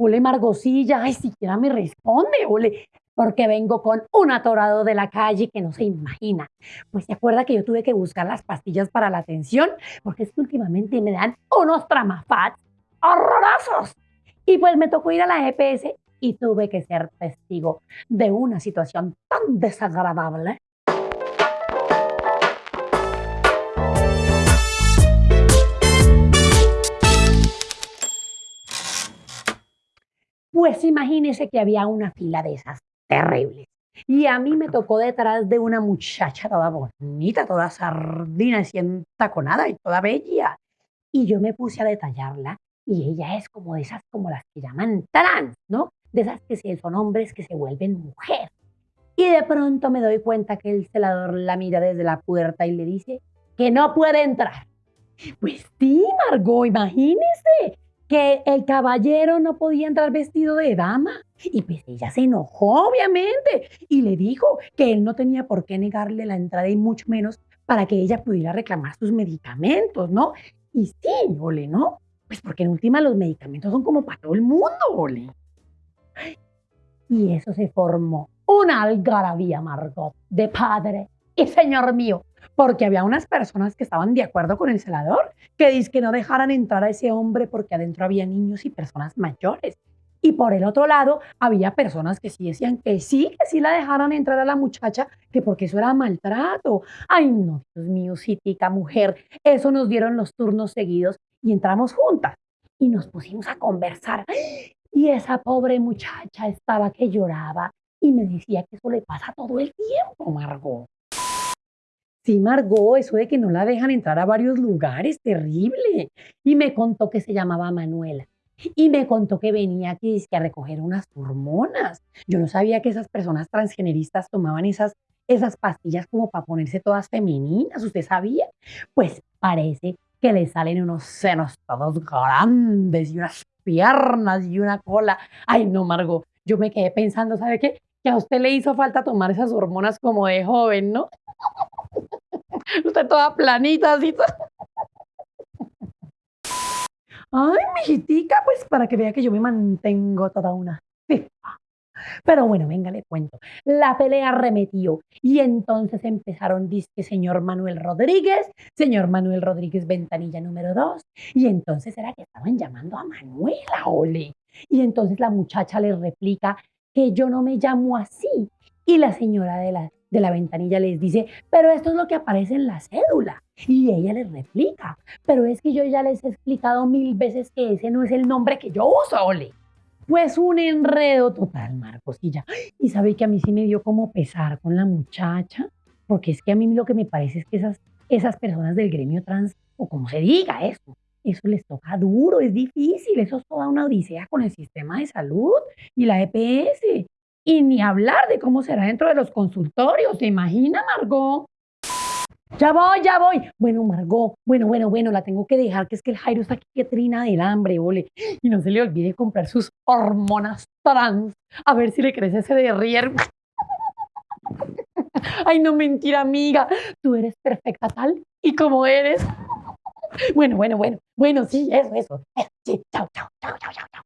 Ole, Margosilla, ay, siquiera me responde, ole, porque vengo con un atorado de la calle que no se imagina. Pues se acuerda que yo tuve que buscar las pastillas para la atención, porque es que últimamente me dan unos tramafats horrorosos. Y pues me tocó ir a la EPS y tuve que ser testigo de una situación tan desagradable Pues imagínese que había una fila de esas terribles. Y a mí me tocó detrás de una muchacha toda bonita, toda sardina, y entaconada y toda bella. Y yo me puse a detallarla y ella es como de esas, como las que llaman trans, ¿no? De esas que son hombres que se vuelven mujer. Y de pronto me doy cuenta que el celador la mira desde la puerta y le dice que no puede entrar. Pues sí, Margot, imagínese que el caballero no podía entrar vestido de dama. Y pues ella se enojó, obviamente, y le dijo que él no tenía por qué negarle la entrada y mucho menos para que ella pudiera reclamar sus medicamentos, ¿no? Y sí, ole, ¿no? Pues porque en última los medicamentos son como para todo el mundo, ole. Y eso se formó una algarabía, Margot, de padre y señor mío, porque había unas personas que estaban de acuerdo con el celador, que dice que no dejaran entrar a ese hombre porque adentro había niños y personas mayores. Y por el otro lado, había personas que sí decían que sí, que sí la dejaran entrar a la muchacha, que porque eso era maltrato. Ay, no, Dios mío, mujer. Eso nos dieron los turnos seguidos y entramos juntas y nos pusimos a conversar. Y esa pobre muchacha estaba que lloraba y me decía que eso le pasa todo el tiempo, Margot. Sí, Margot, eso de que no la dejan entrar a varios lugares, terrible. Y me contó que se llamaba Manuela. Y me contó que venía aquí a recoger unas hormonas. Yo no sabía que esas personas transgeneristas tomaban esas, esas pastillas como para ponerse todas femeninas. ¿Usted sabía? Pues parece que le salen unos senos todos grandes y unas piernas y una cola. Ay, no, Margot. Yo me quedé pensando, ¿sabe qué? Que a usted le hizo falta tomar esas hormonas como de joven, ¿no? Usted toda planita, así. Ay, mijitica, pues para que vea que yo me mantengo toda una Pero bueno, venga, le cuento. La pelea remetió y entonces empezaron, dice señor Manuel Rodríguez, señor Manuel Rodríguez ventanilla número dos, y entonces era que estaban llamando a Manuela, ole. Y entonces la muchacha le replica que yo no me llamo así. Y la señora de la de la ventanilla les dice, pero esto es lo que aparece en la cédula. Y ella les replica, pero es que yo ya les he explicado mil veces que ese no es el nombre que yo uso, Ole. Pues un enredo total, Marcos. Y ya, y sabe que a mí sí me dio como pesar con la muchacha, porque es que a mí lo que me parece es que esas, esas personas del gremio trans, o como se diga eso, eso les toca duro, es difícil, eso es toda una odisea con el sistema de salud y la EPS. Y ni hablar de cómo será dentro de los consultorios. ¿Se imagina, Margot? Ya voy, ya voy. Bueno, Margot, bueno, bueno, bueno, la tengo que dejar, que es que el Jairo está aquí que trina del hambre, ole. Y no se le olvide comprar sus hormonas trans. A ver si le crece ese derrier. Ay, no mentira, amiga. Tú eres perfecta tal y como eres. Bueno, bueno, bueno. Bueno, sí, eso, eso. Sí, chao, chao, chao, chao, chao.